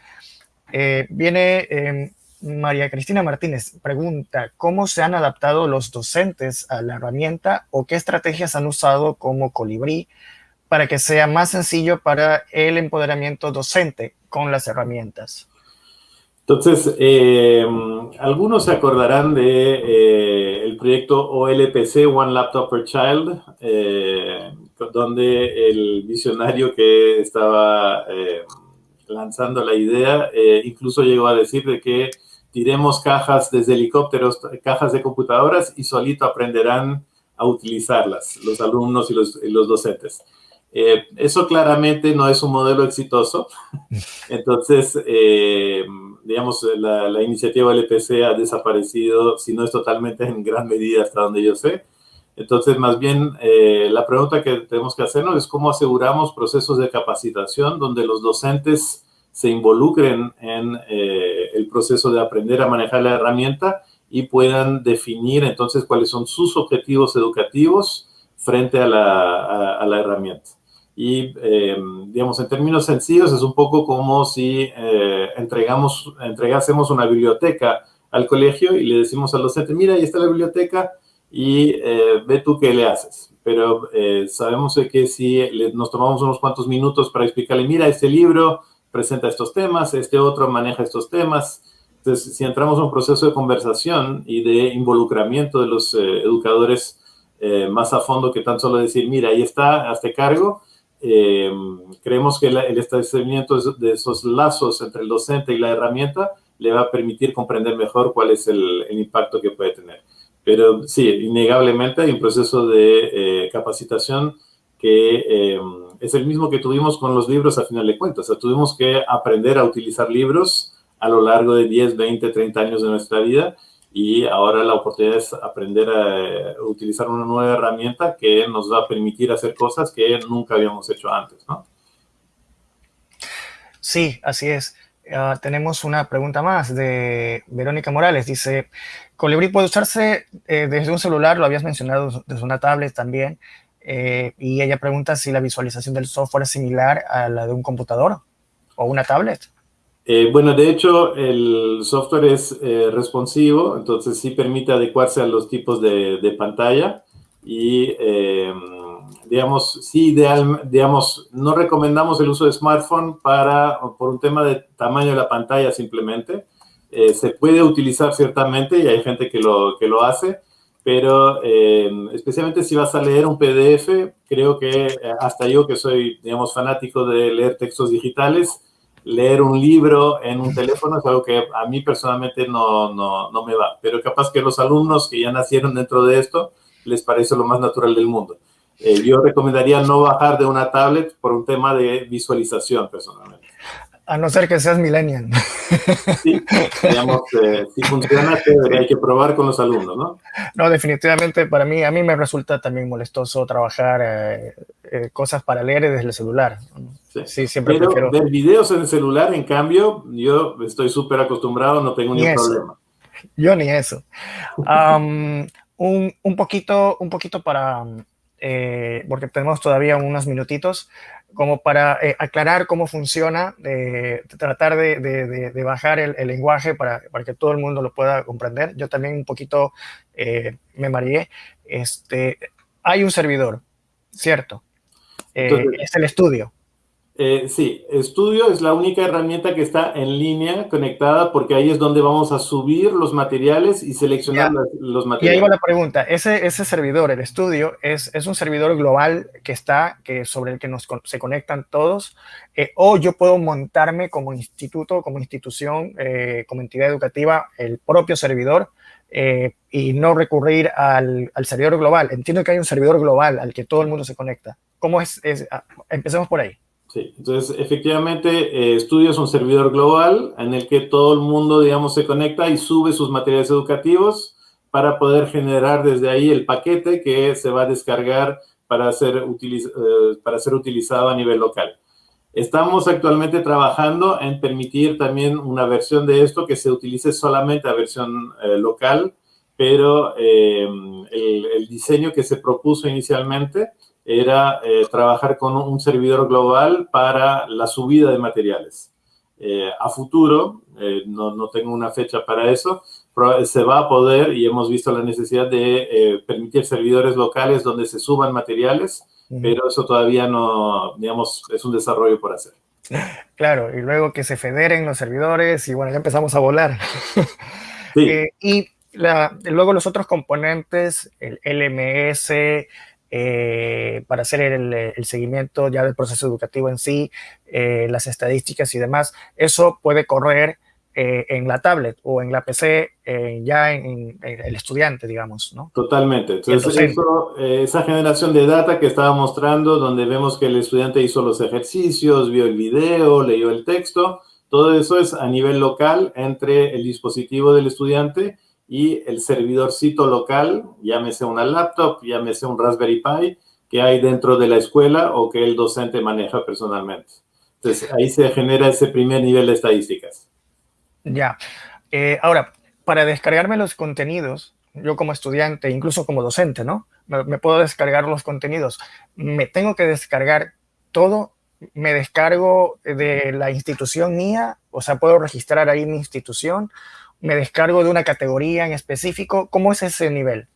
Eh, viene em, María Cristina Martínez, pregunta, ¿cómo se han adaptado los docentes a la herramienta o qué estrategias han usado como colibrí para que sea más sencillo para el empoderamiento docente con las herramientas? Entonces, eh, algunos se acordarán de eh, el proyecto OLPC, One Laptop per Child, eh, donde el visionario que estaba lanzando la idea incluso llegó a decir de que tiremos cajas desde helicópteros, cajas de computadoras y solito aprenderán a utilizarlas los alumnos y los, y los docentes. Eh, eso claramente no es un modelo exitoso. <laughs> Entonces, eh, digamos, la, iniciativa LPC ha desaparecido, si no es totalmente, en gran medida hasta donde yo sé. Entonces, más bien, eh, la pregunta que tenemos que hacernos es cómo aseguramos procesos de capacitación donde los docentes se involucren en el proceso de aprender a manejar la herramienta y puedan definir entonces cuáles son sus objetivos educativos frente a la, a la herramienta. Y, eh, digamos, en términos sencillos, es un poco como si eh, entregamos, entregásemos una biblioteca al colegio y le decimos al docente, mira, ahí está la biblioteca y eh, ve tú qué le haces. Pero sabemos que si nos tomamos unos cuantos minutos para explicarle, mira, este libro presenta estos temas, este otro maneja estos temas. Entonces, si entramos en un proceso de conversación y de involucramiento de los educadores más a fondo que tan solo decir, mira, ahí está, hazte cargo, eh, creemos que el establecimiento de esos lazos entre el docente y la herramienta le va a permitir comprender mejor cuál es el, impacto que puede tener. Pero sí, innegablemente hay un proceso de eh, capacitación que eh, es el mismo que tuvimos con los libros a final de cuentas. Tuvimos que aprender a utilizar libros a lo largo de 10, 20, 30 años de nuestra vida y ahora la oportunidad es aprender a utilizar una nueva herramienta que nos va a permitir hacer cosas que nunca habíamos hecho antes, ¿no? Sí, así es. Ah, tenemos una pregunta más de Verónica Morales. Dice, Colibrí puede usarse eh, desde un celular, lo habías mencionado desde una tablet también, eh, y ella pregunta si la visualización del software es similar a la de un computador o una tablet. Eh, bueno, de hecho, el software es eh, responsivo, entonces sí permite adecuarse a los tipos de, pantalla y, eh, digamos, sí, ideal, digamos, no recomendamos el uso de smartphone para, por un tema de tamaño de la pantalla simplemente. se puede utilizar ciertamente y hay gente que lo, que lo hace, pero eh, especialmente si vas a leer un PDF, creo que eh, hasta yo que soy, digamos, fanático de leer textos digitales, leer un libro en un teléfono es algo que a mí personalmente no, no, no me va, pero capaz que los alumnos que ya nacieron dentro de esto les parece lo más natural del mundo. Eh, yo recomendaría no bajar de una tablet por un tema de visualización personalmente. A no ser que seas millennial. Sí, digamos, eh, si funciona, hay que probar con los alumnos, ¿no? No, definitivamente para mí, a mí me resulta también molestoso trabajar eh, eh, cosas para leer desde el celular. Sí, siempre Pero prefiero... ver videos en el celular, en cambio, yo estoy súper acostumbrado, no tengo ningún problema. Yo ni eso. un, un, poquito, un poquito para, porque tenemos todavía unos minutitos, como para eh, aclarar cómo funciona, tratar de, bajar el, lenguaje para, para, que todo el mundo lo pueda comprender. Yo también un poquito eh, me mareé. Este, hay un servidor, ¿cierto? Eh, es el estudio. Eh, sí, Estudio es la única herramienta que está en línea conectada porque ahí es donde vamos a subir los materiales y seleccionar los materiales. Y ahí va la pregunta, ese, ese servidor, el Estudio, es, es un servidor global que está, que sobre el que nos, se conectan todos, eh, o yo puedo montarme como instituto, como institución, eh, como entidad educativa, el propio servidor y no recurrir al, al, servidor global. Entiendo que hay un servidor global al que todo el mundo se conecta. ¿Cómo es? es ah, empecemos por ahí. Sí, entonces efectivamente eh, Estudio es un servidor global en el que todo el mundo, digamos, se conecta y sube sus materiales educativos para poder generar desde ahí el paquete que se va a descargar para ser, eh, para ser utilizado a nivel local. Estamos actualmente trabajando en permitir también una versión de esto que se utilice solamente a versión eh, local, pero el, el diseño que se propuso inicialmente era eh, trabajar con un servidor global para la subida de materiales. Eh, a futuro, eh, no, no, tengo una fecha para eso, pero se va a poder y hemos visto la necesidad de permitir servidores locales donde se suban materiales, pero eso todavía no, digamos, es un desarrollo por hacer. Claro, y luego que se federen los servidores y bueno, ya empezamos a volar. <laughs> y luego los otros componentes, el LMS, eh, para hacer el, seguimiento ya del proceso educativo en sí, eh, las estadísticas y demás. Eso puede correr eh, en la tablet o en la PC ya en, el estudiante, digamos, ¿no? Totalmente. Entonces, esa generación de data que estaba mostrando, donde vemos que el estudiante hizo los ejercicios, vio el video, leyó el texto, todo eso es a nivel local entre el dispositivo del estudiante y el servidorcito local, llámese una laptop, llámese un Raspberry Pi, que hay dentro de la escuela o que el docente maneja personalmente. Entonces, ahí se genera ese primer nivel de estadísticas. Ya. Eh, ahora, para descargarme los contenidos, yo como estudiante, incluso como docente, ¿no? Me, puedo descargar los contenidos. Me tengo que descargar todo. Me descargo de la institución mía, o sea, puedo registrar ahí mi institución me descargo de una categoría en específico. ¿Cómo es ese nivel?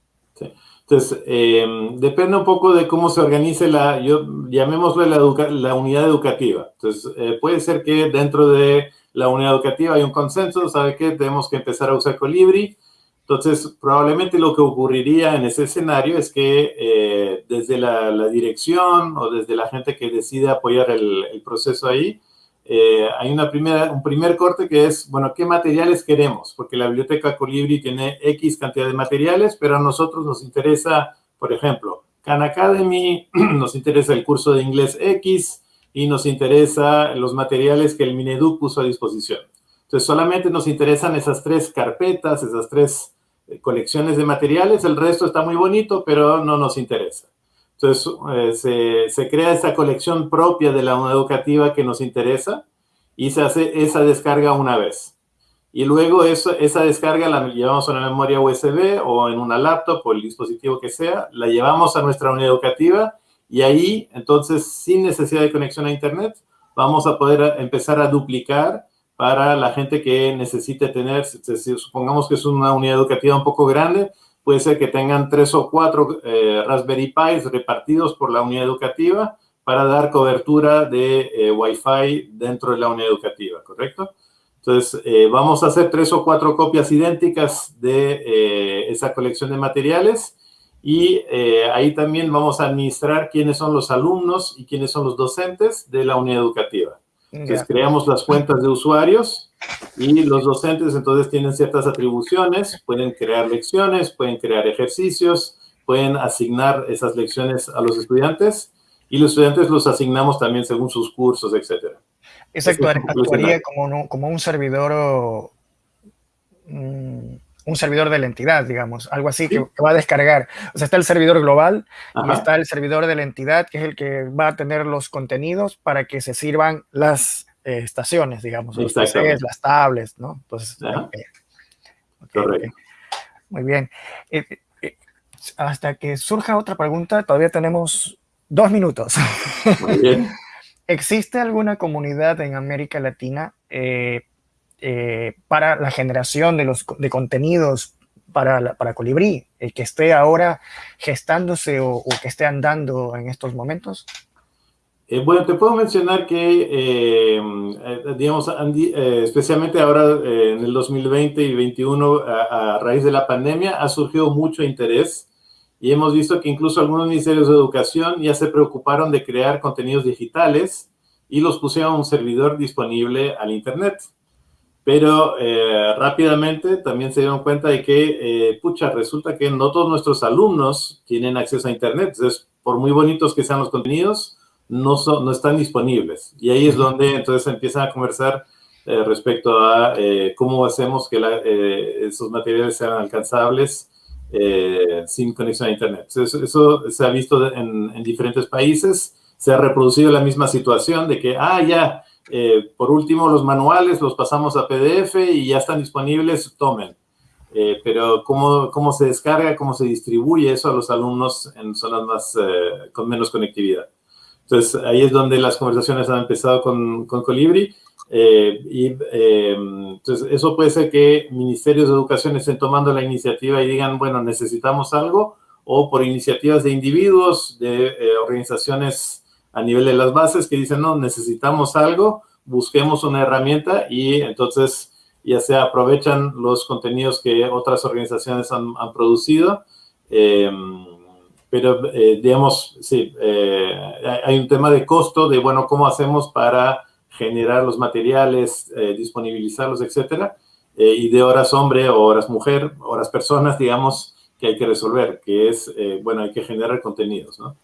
Entonces, em, depende un poco de cómo se organice la, yo la unidad educativa. Entonces, eh, puede ser que dentro de la unidad educativa hay un consenso, ¿sabe qué? Tenemos que empezar a usar Colibri. Entonces, probablemente lo que ocurriría en ese escenario es que eh, desde la, dirección o desde la gente que decide apoyar el, el proceso ahí, eh, hay una primera, un primer corte que es, bueno, ¿qué materiales queremos? Porque la biblioteca Colibri tiene X cantidad de materiales, pero a nosotros nos interesa, por ejemplo, Khan Academy, <clears throat> nos interesa el curso de inglés X y nos interesa los materiales que el Mineduc puso a disposición. Entonces, solamente nos interesan esas tres carpetas, esas tres eh, colecciones de materiales, el resto está muy bonito, pero no nos interesa. Entonces, eh, se, crea esta colección propia de la unidad educativa que nos interesa y se hace esa descarga una vez. Y luego esa descarga la llevamos a una memoria USB o en una laptop o el dispositivo que sea, la llevamos a nuestra unidad educativa y ahí, entonces, sin necesidad de conexión a Internet, vamos a poder empezar a duplicar para la gente que necesite tener, supongamos que es una unidad educativa un poco grande, puede ser que tengan tres o cuatro eh, Raspberry Pis repartidos por la unidad educativa para dar cobertura de eh, Wi-Fi dentro de la unidad educativa, ¿correcto? Entonces, vamos a hacer tres o cuatro copias idénticas de esa colección de materiales y ahí también vamos a administrar quiénes son los alumnos y quiénes son los docentes de la unidad educativa. Entonces, creamos las cuentas de usuarios y los docentes entonces tienen ciertas atribuciones, pueden crear lecciones, pueden crear ejercicios, pueden asignar esas lecciones a los estudiantes y los estudiantes los asignamos también según sus cursos, etcétera. Eso actuaría como, como un servidor o, mm, un servidor de la entidad, digamos, algo así que, va a descargar. O sea, está el servidor global y está el servidor de la entidad, que es el que va a tener los contenidos para que se sirvan las eh, estaciones, digamos, los PCs, las tablets, ¿no? Entonces, Correcto. Muy bien. Eh, eh, hasta que surja otra pregunta, todavía tenemos dos minutos. Muy bien. <laughs> ¿Existe alguna comunidad en América Latina para la generación de, los, de contenidos para, para Colibrí, el que esté ahora gestándose o, que esté andando en estos momentos? Eh, bueno, te puedo mencionar que, eh, digamos, especialmente ahora en el 2020 y 2021, a, a, raíz de la pandemia, ha surgido mucho interés y hemos visto que incluso algunos ministerios de educación ya se preocuparon de crear contenidos digitales y los pusieron a un servidor disponible al Internet pero eh, rápidamente también se dieron cuenta de que, eh, pucha, resulta que no todos nuestros alumnos tienen acceso a Internet. Entonces, por muy bonitos que sean los contenidos, no, son, no están disponibles. Y ahí es donde entonces empiezan a conversar eh, respecto a cómo hacemos que esos materiales sean alcanzables sin conexión a Internet. Eso se ha visto en, en diferentes países. Se ha reproducido la misma situación de que, ah, ya, eh, por último, los manuales los pasamos a PDF y ya están disponibles, tomen. Eh, pero ¿cómo, ¿cómo, se descarga, cómo se distribuye eso a los alumnos en zonas más, eh, con menos conectividad? Entonces, ahí es donde las conversaciones han empezado con, con Colibri. y entonces, eso puede ser que ministerios de educación estén tomando la iniciativa y digan, bueno, necesitamos algo, o por iniciativas de individuos, de organizaciones a nivel de las bases que dicen, no, necesitamos algo, busquemos una herramienta y entonces ya se aprovechan los contenidos que otras organizaciones han, producido. Eh, pero, eh, digamos, sí, eh, hay un tema de costo, de, bueno, ¿cómo hacemos para generar los materiales, disponibilizarlos, etcétera? y de horas hombre o horas mujer, horas personas, digamos, que hay que resolver, que es, bueno, hay que generar contenidos, ¿no?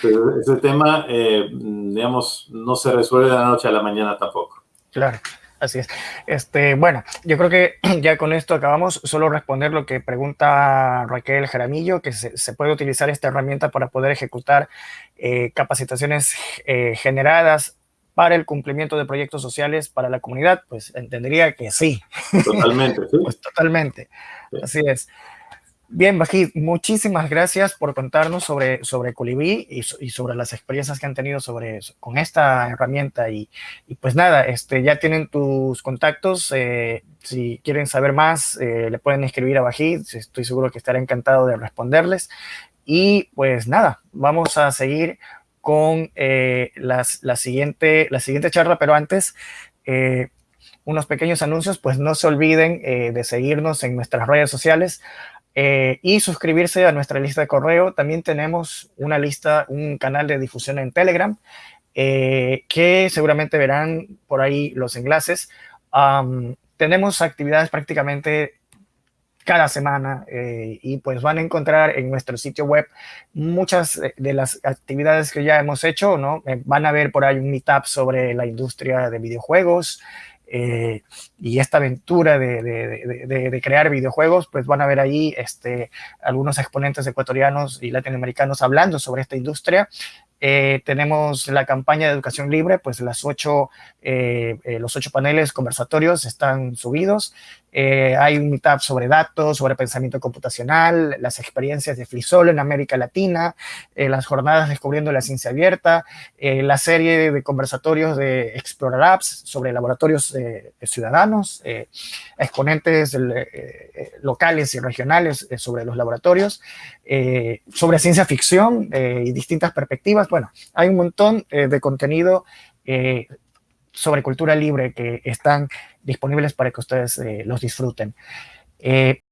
Pero ese tema, eh, digamos, no se resuelve de la noche a la mañana tampoco. Claro. Así es. Este, bueno, yo creo que <clears throat> ya con esto acabamos. Solo responder lo que pregunta Raquel Jaramillo, que se, puede utilizar esta herramienta para poder ejecutar eh, capacitaciones eh, generadas para el cumplimiento de proyectos sociales para la comunidad. Pues entendería que sí. Totalmente, sí. <laughs> pues totalmente. Así es. Bien, Bajid, muchísimas gracias por contarnos sobre, sobre Colibrí y, sobre las experiencias que han tenido sobre, con esta herramienta. Y, pues nada, este, ya tienen tus contactos. Eh, si quieren saber más, eh, le pueden escribir a Bajid. Estoy seguro que estará encantado de responderles. Y pues nada, vamos a seguir con eh, las, la, siguiente, la siguiente charla, pero antes unos pequeños anuncios, pues no se olviden de seguirnos en nuestras redes sociales, eh, y suscribirse a nuestra lista de correo. También tenemos una lista, un canal de difusión en Telegram, eh, que seguramente verán por ahí los enlaces. tenemos actividades prácticamente cada semana eh, y pues van a encontrar en nuestro sitio web muchas de las actividades que ya hemos hecho, ¿no? van a ver por ahí un meetup sobre la industria de videojuegos, eh, y esta aventura de, crear videojuegos, pues van a ver ahí este, algunos exponentes ecuatorianos y latinoamericanos hablando sobre esta industria. Eh, tenemos la campaña de educación libre, pues eh, los ocho paneles conversatorios están subidos. Hay un meetup sobre datos, sobre pensamiento computacional, las experiencias de Flisol en América Latina, las jornadas descubriendo la ciencia abierta, la serie de conversatorios de Explorer Apps sobre laboratorios ciudadanos, exponentes locales y regionales sobre los laboratorios, sobre ciencia ficción y distintas perspectivas. Bueno, hay un montón eh, de contenido eh, sobre cultura libre que están disponibles para que ustedes los disfruten. Eh,